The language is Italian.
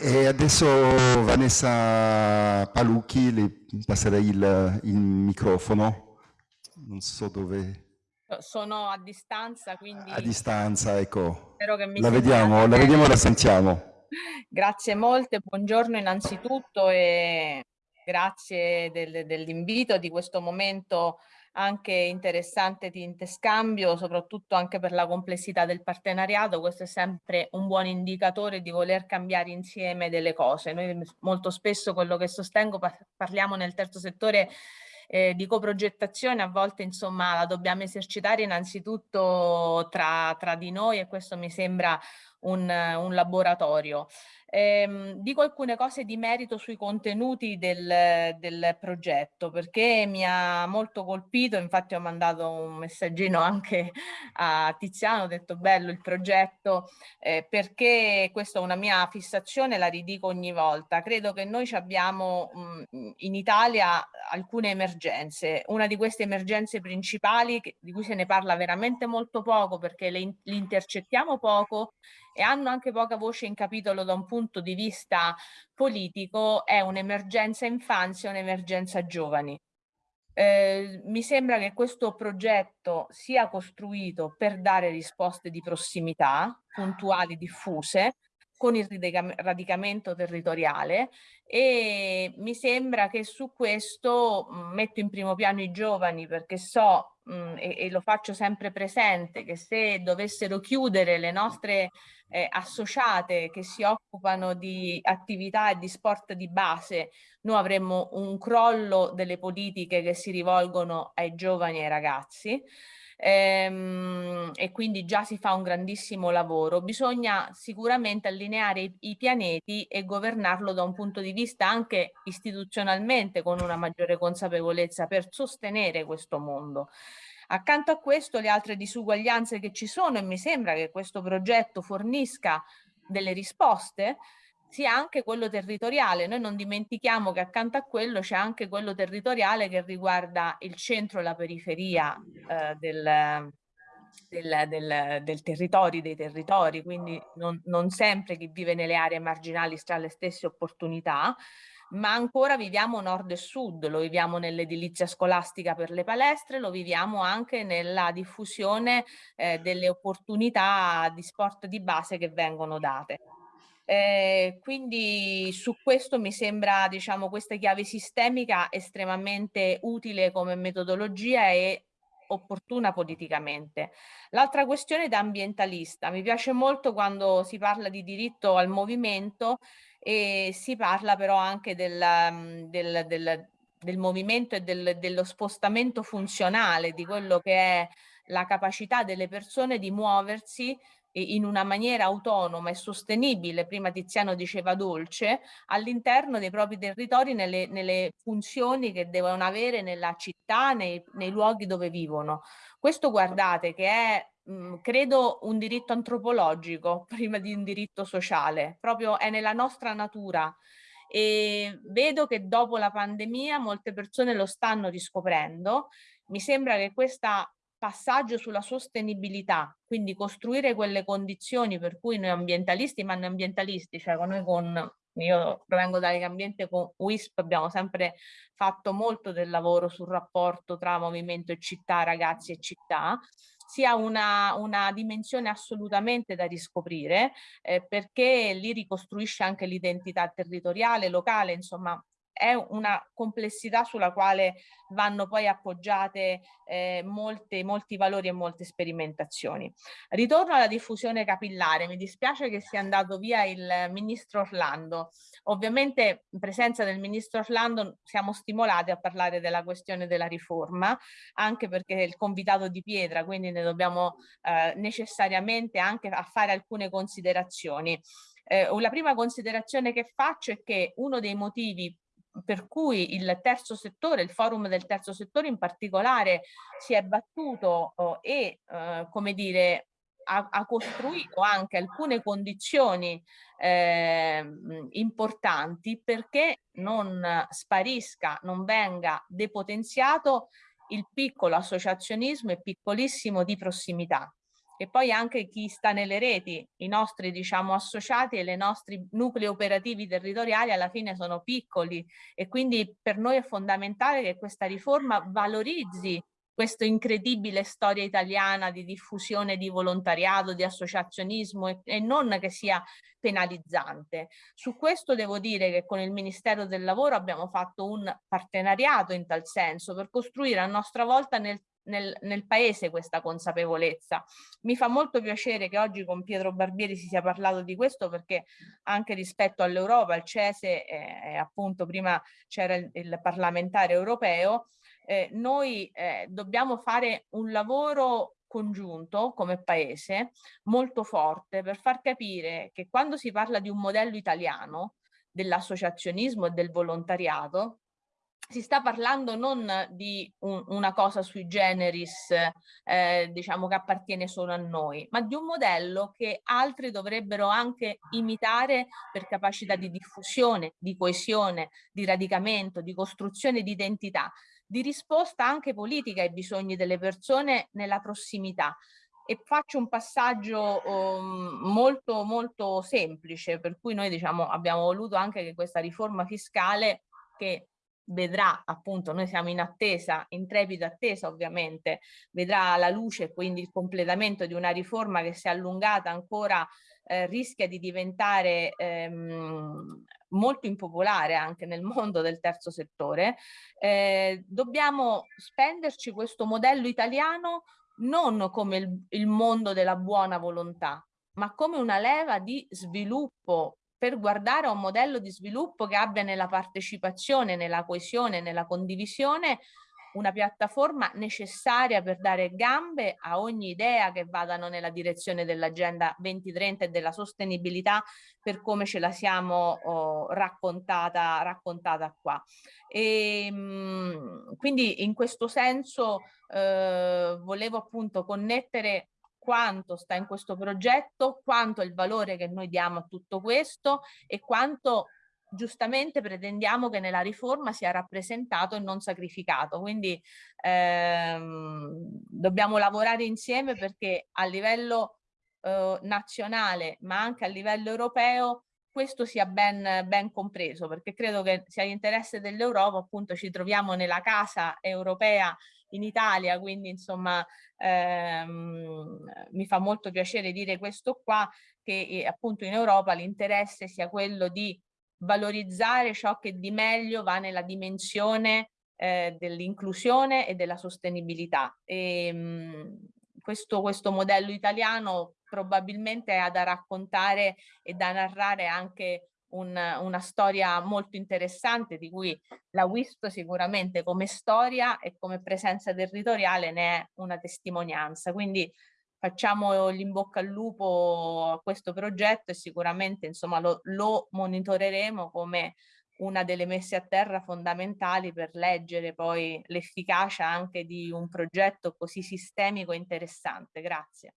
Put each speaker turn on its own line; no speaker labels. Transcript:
E adesso Vanessa Palucchi, le passerei il, il microfono. Non so dove...
Sono a distanza, quindi...
A distanza, ecco. Spero che mi la vediamo, la vediamo e la sentiamo.
Grazie molte, buongiorno innanzitutto e grazie del, dell'invito di questo momento anche interessante di interscambio, soprattutto anche per la complessità del partenariato. Questo è sempre un buon indicatore di voler cambiare insieme delle cose. Noi molto spesso quello che sostengo parliamo nel terzo settore eh, di coprogettazione a volte insomma la dobbiamo esercitare innanzitutto tra, tra di noi e questo mi sembra un, un laboratorio. Eh, dico alcune cose di merito sui contenuti del, del, progetto perché mi ha molto colpito, infatti ho mandato un messaggino anche a Tiziano, ho detto bello il progetto eh, perché questa è una mia fissazione, la ridico ogni volta. Credo che noi abbiamo mh, in Italia alcune emergenze, una di queste emergenze principali che, di cui se ne parla veramente molto poco perché le, le intercettiamo poco e hanno anche poca voce in capitolo da un punto di vista politico è un'emergenza infanzia e un'emergenza giovani. Eh, mi sembra che questo progetto sia costruito per dare risposte di prossimità, puntuali, diffuse, con il radicamento territoriale e mi sembra che su questo metto in primo piano i giovani perché so mh, e, e, lo faccio sempre presente che se dovessero chiudere le nostre eh, associate che si occupano di attività e di sport di base, noi avremmo un crollo delle politiche che si rivolgono ai giovani e ai ragazzi. Ehm, e quindi già si fa un grandissimo lavoro. Bisogna sicuramente allineare i pianeti e governarlo da un punto di vista anche istituzionalmente con una maggiore consapevolezza per sostenere questo mondo. Accanto a questo le altre disuguaglianze che ci sono e mi sembra che questo progetto fornisca delle risposte sia anche quello territoriale. Noi non dimentichiamo che accanto a quello c'è anche quello territoriale che riguarda il centro e la periferia eh, del, del, del, del territorio, dei territori, quindi non, non sempre chi vive nelle aree marginali sta alle stesse opportunità, ma ancora viviamo nord e sud, lo viviamo nell'edilizia scolastica per le palestre, lo viviamo anche nella diffusione eh, delle opportunità di sport di base che vengono date. Eh, quindi su questo mi sembra diciamo questa chiave sistemica estremamente utile come metodologia e opportuna politicamente. L'altra questione da ambientalista, mi piace molto quando si parla di diritto al movimento e si parla però anche del, mm, del, del, del movimento e dello spostamento funzionale, di quello che è la capacità delle persone di muoversi in una maniera autonoma e sostenibile, prima Tiziano diceva dolce, all'interno dei propri territori nelle, nelle, funzioni che devono avere nella città, nei, nei luoghi dove vivono. Questo guardate che è mh, credo un diritto antropologico prima di un diritto sociale, proprio è nella nostra natura e vedo che dopo la pandemia molte persone lo stanno riscoprendo. Mi sembra che questa passaggio sulla sostenibilità, quindi costruire quelle condizioni per cui noi ambientalisti, ma noi ambientalisti, cioè con noi con, io provengo dall'ambiente con WISP, abbiamo sempre fatto molto del lavoro sul rapporto tra movimento e città, ragazzi e città, sia una, una dimensione assolutamente da riscoprire eh, perché lì ricostruisce anche l'identità territoriale, locale, insomma è una complessità sulla quale vanno poi appoggiate eh, molte, molti valori e molte sperimentazioni. Ritorno alla diffusione capillare, mi dispiace che sia andato via il ministro Orlando. Ovviamente in presenza del ministro Orlando siamo stimolati a parlare della questione della riforma, anche perché è il convitato di pietra, quindi ne dobbiamo eh, necessariamente anche a fare alcune considerazioni. Eh, la prima considerazione che faccio è che uno dei motivi per cui il terzo settore, il forum del terzo settore in particolare si è battuto oh, e eh, come dire ha, ha, costruito anche alcune condizioni eh, importanti perché non sparisca, non venga depotenziato il piccolo associazionismo e piccolissimo di prossimità e poi anche chi sta nelle reti, i nostri diciamo associati e i nostri nuclei operativi territoriali alla fine sono piccoli e quindi per noi è fondamentale che questa riforma valorizzi questa incredibile storia italiana di diffusione di volontariato, di associazionismo e, e, non che sia penalizzante. Su questo devo dire che con il Ministero del Lavoro abbiamo fatto un partenariato in tal senso per costruire a nostra volta nel nel, nel, paese questa consapevolezza. Mi fa molto piacere che oggi con Pietro Barbieri si sia parlato di questo perché anche rispetto all'Europa, il CESE, eh, appunto prima c'era il, il, parlamentare europeo, eh, noi eh, dobbiamo fare un lavoro congiunto come paese molto forte per far capire che quando si parla di un modello italiano dell'associazionismo e del volontariato si sta parlando non di un, una cosa sui generis, eh, diciamo che appartiene solo a noi, ma di un modello che altri dovrebbero anche imitare per capacità di diffusione, di coesione, di radicamento, di costruzione di identità, di risposta anche politica ai bisogni delle persone nella prossimità. E faccio un passaggio um, molto molto semplice, per cui noi diciamo abbiamo voluto anche che questa riforma fiscale che vedrà appunto, noi siamo in attesa, in trepida attesa ovviamente, vedrà la luce quindi il completamento di una riforma che si è allungata ancora eh, rischia di diventare ehm, molto impopolare anche nel mondo del terzo settore, eh, dobbiamo spenderci questo modello italiano non come il, il mondo della buona volontà, ma come una leva di sviluppo per guardare a un modello di sviluppo che abbia nella partecipazione, nella coesione, nella condivisione una piattaforma necessaria per dare gambe a ogni idea che vadano nella direzione dell'agenda 2030 e della sostenibilità per come ce la siamo oh, raccontata, raccontata qua. E, ehm, mh, quindi in questo senso eh, volevo appunto connettere quanto sta in questo progetto, quanto è il valore che noi diamo a tutto questo e quanto giustamente pretendiamo che nella riforma sia rappresentato e non sacrificato. Quindi ehm, dobbiamo lavorare insieme perché a livello eh, nazionale ma anche a livello europeo questo sia ben, ben compreso perché credo che sia l'interesse dell'Europa appunto ci troviamo nella casa europea in Italia, quindi insomma ehm, mi fa molto piacere dire questo qua, che eh, appunto in Europa l'interesse sia quello di valorizzare ciò che di meglio va nella dimensione eh, dell'inclusione e della sostenibilità. E, ehm, mh, questo, questo modello italiano probabilmente ha da raccontare e da narrare anche un, una storia molto interessante di cui la WISP sicuramente come storia e come presenza territoriale ne è una testimonianza. Quindi facciamo l'in bocca al lupo a questo progetto e sicuramente insomma lo, lo monitoreremo come una delle messe a terra fondamentali per leggere poi l'efficacia anche di un progetto così sistemico e interessante. Grazie.